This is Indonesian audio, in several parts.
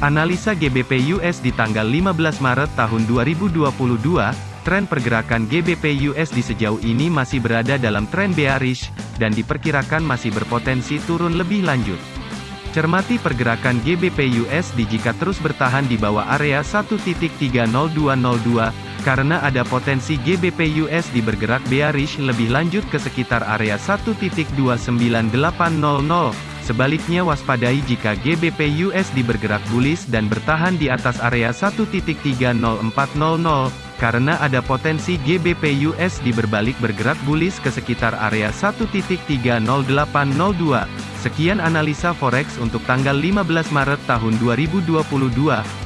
Analisa GBP USD tanggal 15 Maret tahun 2022, tren pergerakan GBP USD sejauh ini masih berada dalam tren bearish, dan diperkirakan masih berpotensi turun lebih lanjut. Cermati pergerakan GBP USD jika terus bertahan di bawah area 1.30202, karena ada potensi GBP USD bergerak bearish lebih lanjut ke sekitar area 1.29800. Sebaliknya waspadai jika GBP USD bergerak bullish dan bertahan di atas area 1.30400, karena ada potensi GBP USD berbalik bergerak bullish ke sekitar area 1.30802. Sekian analisa forex untuk tanggal 15 Maret tahun 2022.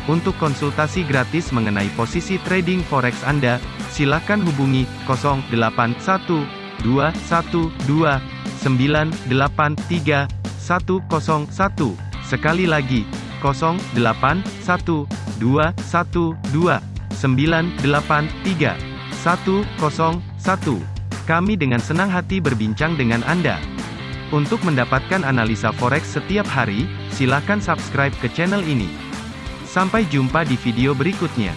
Untuk konsultasi gratis mengenai posisi trading forex Anda, silakan hubungi 081212983101. Sekali lagi, 081212983101. Kami dengan senang hati berbincang dengan Anda. Untuk mendapatkan analisa forex setiap hari, silakan subscribe ke channel ini. Sampai jumpa di video berikutnya.